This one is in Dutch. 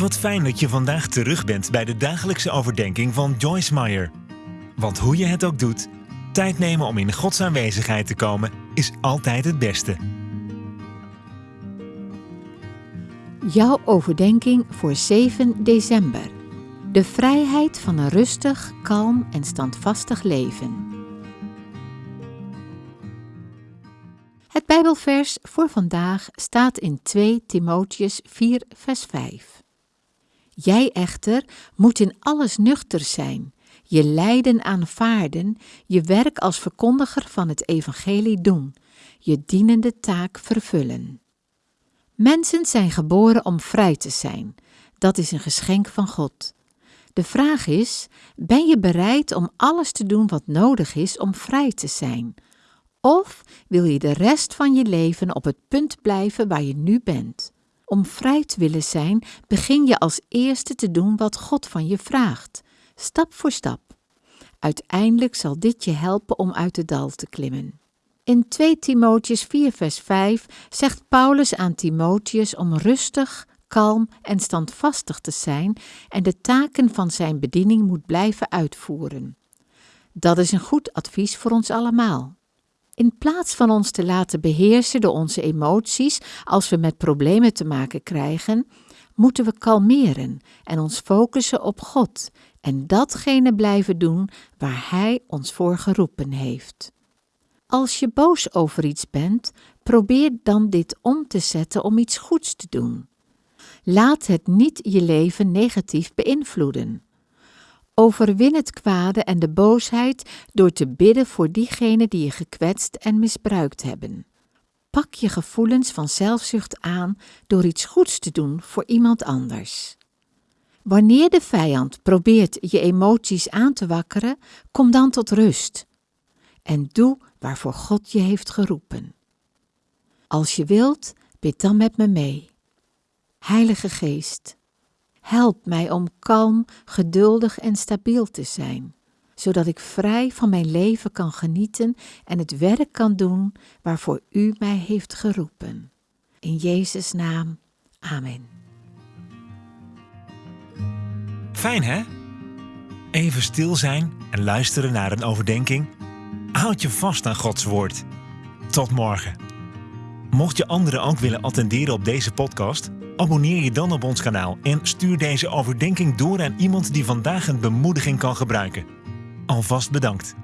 Wat fijn dat je vandaag terug bent bij de dagelijkse overdenking van Joyce Meyer. Want hoe je het ook doet, tijd nemen om in Gods aanwezigheid te komen is altijd het beste. Jouw overdenking voor 7 december. De vrijheid van een rustig, kalm en standvastig leven. Het Bijbelvers voor vandaag staat in 2 Timotheus 4, vers 5. Jij echter moet in alles nuchter zijn, je lijden aanvaarden, je werk als verkondiger van het evangelie doen, je dienende taak vervullen. Mensen zijn geboren om vrij te zijn. Dat is een geschenk van God. De vraag is: ben je bereid om alles te doen wat nodig is om vrij te zijn? Of wil je de rest van je leven op het punt blijven waar je nu bent? Om vrij te willen zijn, begin je als eerste te doen wat God van je vraagt, stap voor stap. Uiteindelijk zal dit je helpen om uit het dal te klimmen. In 2 Timotheus 4 vers 5 zegt Paulus aan Timotheus om rustig, kalm en standvastig te zijn en de taken van zijn bediening moet blijven uitvoeren. Dat is een goed advies voor ons allemaal. In plaats van ons te laten beheersen door onze emoties als we met problemen te maken krijgen, moeten we kalmeren en ons focussen op God en datgene blijven doen waar Hij ons voor geroepen heeft. Als je boos over iets bent, probeer dan dit om te zetten om iets goeds te doen. Laat het niet je leven negatief beïnvloeden. Overwin het kwade en de boosheid door te bidden voor diegenen die je gekwetst en misbruikt hebben. Pak je gevoelens van zelfzucht aan door iets goeds te doen voor iemand anders. Wanneer de vijand probeert je emoties aan te wakkeren, kom dan tot rust en doe waarvoor God je heeft geroepen. Als je wilt, bid dan met me mee. Heilige Geest, help mij om kalm, geduldig en stabiel te zijn, zodat ik vrij van mijn leven kan genieten en het werk kan doen waarvoor U mij heeft geroepen. In Jezus' naam, Amen. Fijn hè? Even stil zijn en luisteren naar een overdenking. Houd je vast aan Gods woord. Tot morgen. Mocht je anderen ook willen attenderen op deze podcast, abonneer je dan op ons kanaal en stuur deze overdenking door aan iemand die vandaag een bemoediging kan gebruiken. Alvast bedankt.